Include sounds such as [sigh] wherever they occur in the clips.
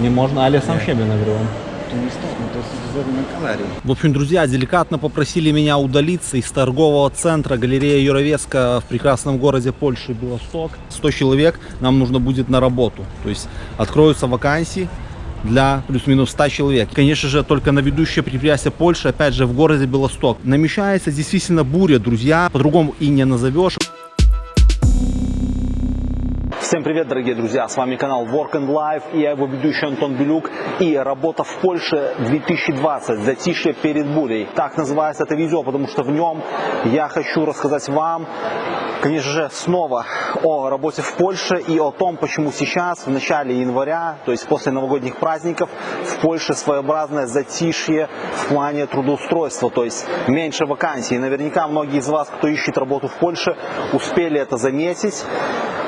Nie można, ale ja сам jest wizerunek galerii. В общем, друзья, деликатно попросили меня удалиться из торгового центра галерея Юровеска в прекрасном городе Польши Белосток. 100 человек нам нужно будет на работу. То есть откроются вакансии для плюс-минус 100 человек. Конечно же, только на ведущее предприятие Польши, опять же, в городе Белосток. Намечается действительно буря, друзья, по-другому и не назовешь. Всем привет, дорогие друзья! С вами канал Work and Life и я его ведущий Антон Белюк. И работа в Польше 2020, затишье перед бурей. Так называется это видео, потому что в нем я хочу рассказать вам, конечно же, снова о работе в Польше и о том, почему сейчас, в начале января, то есть после новогодних праздников, в Польше своеобразное затишье в плане трудоустройства, то есть меньше вакансий. И наверняка многие из вас, кто ищет работу в Польше, успели это заметить.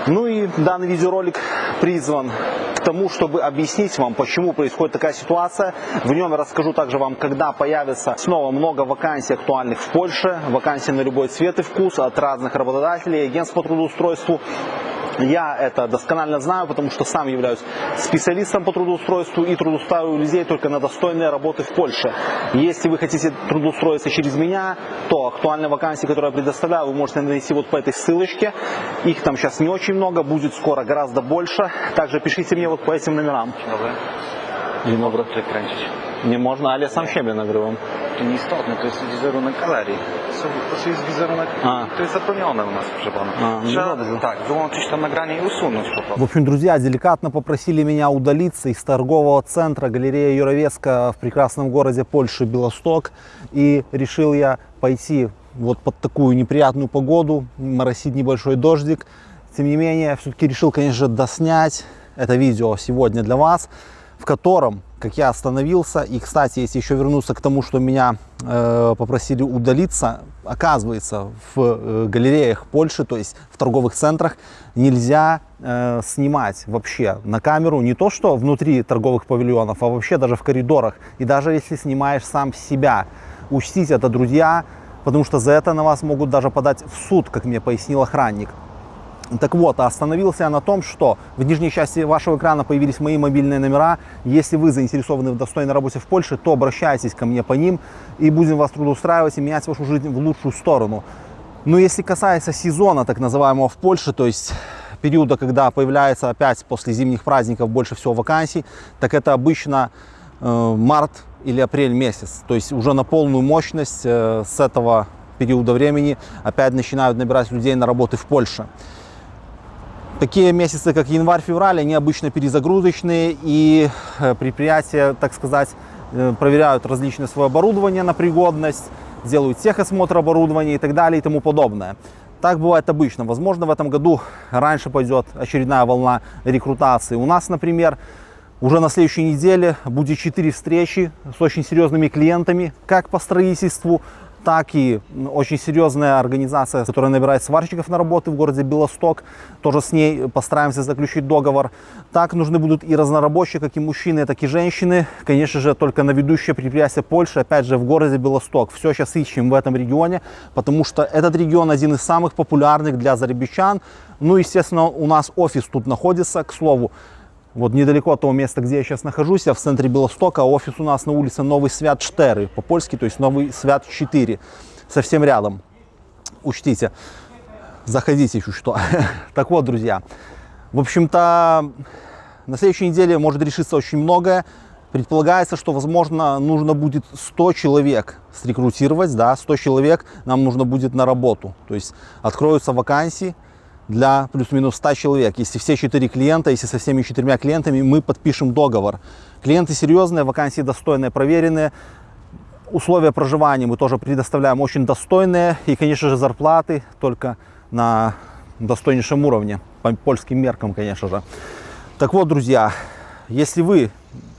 Ну и данный видеоролик призван к тому, чтобы объяснить вам, почему происходит такая ситуация. В нем расскажу также вам, когда появится снова много вакансий актуальных в Польше, вакансий на любой цвет и вкус от разных работодателей, агентств по трудоустройству. Я это досконально знаю, потому что сам являюсь специалистом по трудоустройству и трудоустраиваю людей только на достойные работы в Польше. Если вы хотите трудоустроиться через меня, то актуальные вакансии, которые я предоставляю, вы можете найти вот по этой ссылочке. Их там сейчас не очень много, будет скоро гораздо больше. Также пишите мне вот по этим номерам. Dobra. Dzień dobry. Tutaj kręcić. Nie można, ale ja sam siebie nagrywam. To nieistotne, to jest wizerunek galerii. To, to jest wizerunek, A. to jest zabronione u nas, proszę pana. A, no Trzeba dobrze. tak, wyłączyć to nagranie i usunąć po prostu. В общем, друзья, деликатно попросили меня удалиться из торгового центра галерея Юровеска в прекрасном городе Польши Белосток. И решил я пойти вот под такую неприятную погоду, моросит небольшой дождик. Тем не менее, все-таки решил, конечно же, доснять это видео сегодня для вас, в котором, как я остановился, и, кстати, если еще вернуться к тому, что меня э, попросили удалиться, оказывается, в э, галереях Польши, то есть в торговых центрах, нельзя э, снимать вообще на камеру не то, что внутри торговых павильонов, а вообще даже в коридорах. И даже если снимаешь сам себя, учтите это, друзья, потому что за это на вас могут даже подать в суд, как мне пояснил охранник. Так вот, остановился я на том, что в нижней части вашего экрана появились мои мобильные номера. Если вы заинтересованы в достойной работе в Польше, то обращайтесь ко мне по ним и будем вас трудоустраивать и менять вашу жизнь в лучшую сторону. Но если касается сезона, так называемого в Польше, то есть периода, когда появляется опять после зимних праздников больше всего вакансий, так это обычно э, март или апрель месяц. То есть уже на полную мощность э, с этого периода времени опять начинают набирать людей на работы в Польше. Такие месяцы, как январь-февраль, они обычно перезагрузочные, и э, предприятия, так сказать, э, проверяют различное свое оборудование на пригодность, делают техосмотр оборудования и так далее и тому подобное. Так бывает обычно. Возможно, в этом году раньше пойдет очередная волна рекрутации. У нас, например, уже на следующей неделе будет 4 встречи с очень серьезными клиентами, как по строительству, так и очень серьезная организация, которая набирает сварщиков на работы в городе Белосток. Тоже с ней постараемся заключить договор. Так нужны будут и разнорабочие, как и мужчины, так и женщины. Конечно же, только на ведущее предприятие Польши, опять же, в городе Белосток. Все сейчас ищем в этом регионе, потому что этот регион один из самых популярных для зарабичан. Ну, естественно, у нас офис тут находится, к слову. Вот недалеко от того места, где я сейчас нахожусь, я в центре Белостока, офис у нас на улице Новый Свят 4, по-польски, то есть Новый Свят 4, совсем рядом. Учтите, заходите еще что. [laughs] Так вот, друзья, в общем-то, на следующей неделе может решиться очень многое. Предполагается, что, возможно, нужно будет 100 человек срекрутировать, да, 100 человек нам нужно будет на работу. То есть откроются вакансии, для плюс-минус 100 человек. Если все четыре клиента, если со всеми четырьмя клиентами мы подпишем договор. Клиенты серьезные, вакансии достойные, проверенные. Условия проживания мы тоже предоставляем очень достойные. И, конечно же, зарплаты только на достойнейшем уровне, по польским меркам, конечно же. Так вот, друзья, если вы,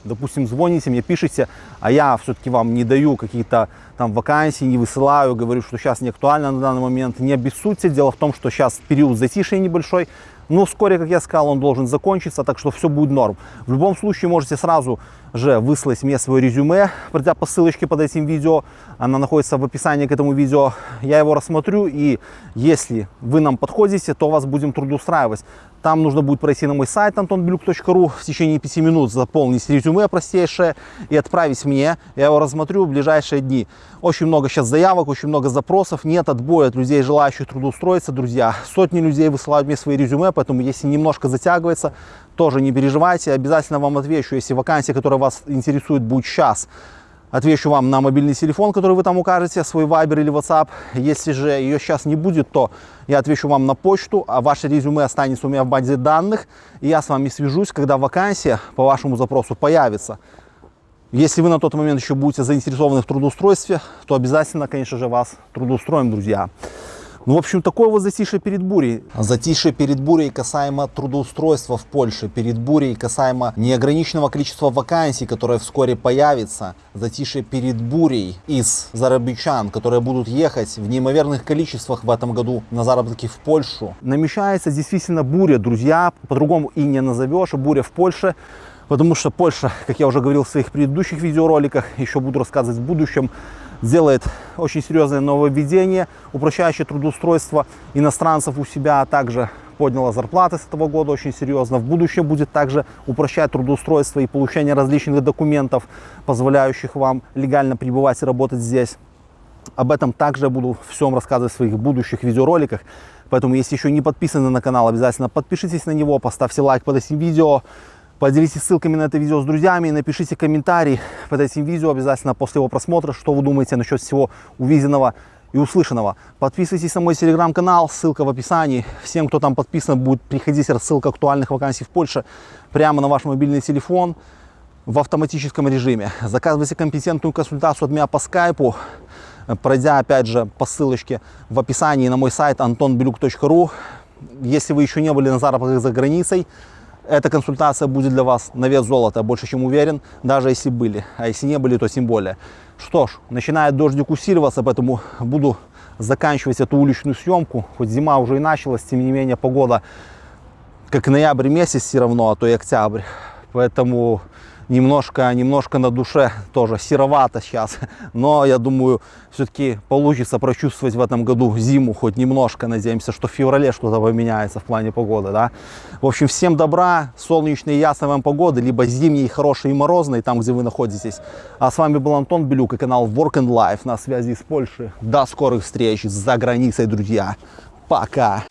допустим, звоните мне, пишите, а я все-таки вам не даю какие-то там вакансии, не высылаю, говорю, что сейчас не актуально на данный момент, не обессудьте. Дело в том, что сейчас период затишья небольшой, но вскоре, как я сказал, он должен закончиться, так что все будет норм. В любом случае можете сразу же выслать мне свое резюме, пройдя по ссылочке под этим видео. Она находится в описании к этому видео. Я его рассмотрю, и если вы нам подходите, то вас будем трудоустраивать. Там нужно будет пройти на мой сайт antonbelюк.ру в течение 5 минут, заполнить резюме простейшее и отправить мне. Я его рассмотрю в ближайшие дни. Очень много сейчас заявок, очень много запросов. Нет отбоя от людей, желающих трудоустроиться, друзья. Сотни людей высылают мне свои резюме, поэтому если немножко затягивается, тоже не переживайте. Обязательно вам отвечу, если вакансия, которая вас интересует, будет сейчас отвечу вам на мобильный телефон, который вы там укажете, свой Viber или WhatsApp. Если же ее сейчас не будет, то я отвечу вам на почту, а ваше резюме останется у меня в базе данных, и я с вами свяжусь, когда вакансия по вашему запросу появится. Если вы на тот момент еще будете заинтересованы в трудоустройстве, то обязательно, конечно же, вас трудоустроим, друзья. Ну, в общем, такое вот затишье перед бурей. Затишье перед бурей касаемо трудоустройства в Польше, перед бурей касаемо неограниченного количества вакансий, которое вскоре появится. Затишье перед бурей из зарабичан, которые будут ехать в неимоверных количествах в этом году на заработки в Польшу. Намечается действительно буря, друзья, по-другому и не назовешь, буря в Польше. Потому что Польша, как я уже говорил в своих предыдущих видеороликах, еще буду рассказывать в будущем, делает очень серьезное нововведение, упрощающее трудоустройство иностранцев у себя, а также подняла зарплаты с этого года очень серьезно. В будущем будет также упрощать трудоустройство и получение различных документов, позволяющих вам легально пребывать и работать здесь. Об этом также буду всем рассказывать в своих будущих видеороликах. Поэтому, если еще не подписаны на канал, обязательно подпишитесь на него, поставьте лайк под этим видео. Поделитесь ссылками на это видео с друзьями и напишите комментарий под этим видео обязательно после его просмотра, что вы думаете насчет всего увиденного и услышанного. Подписывайтесь на мой телеграм-канал, ссылка в описании. Всем, кто там подписан, будет приходить рассылка актуальных вакансий в Польше прямо на ваш мобильный телефон в автоматическом режиме. Заказывайте компетентную консультацию от меня по скайпу, пройдя опять же по ссылочке в описании на мой сайт antonbelюк.ру. Если вы еще не были на заработках за границей, эта консультация будет для вас на вес золота, больше чем уверен, даже если были. А если не были, то тем более. Что ж, начинает дождик усиливаться, поэтому буду заканчивать эту уличную съемку. Хоть зима уже и началась, тем не менее погода как ноябрь месяц все равно, а то и октябрь. Поэтому немножко, немножко на душе тоже серовато сейчас. Но я думаю, все-таки получится прочувствовать в этом году зиму хоть немножко. Надеемся, что в феврале что-то поменяется в плане погоды. Да? В общем, всем добра, солнечной и ясной вам погоды, либо зимней, хорошей и морозной, там, где вы находитесь. А с вами был Антон Белюк и канал Work and Life на связи с Польшей. До скорых встреч за границей, друзья. Пока!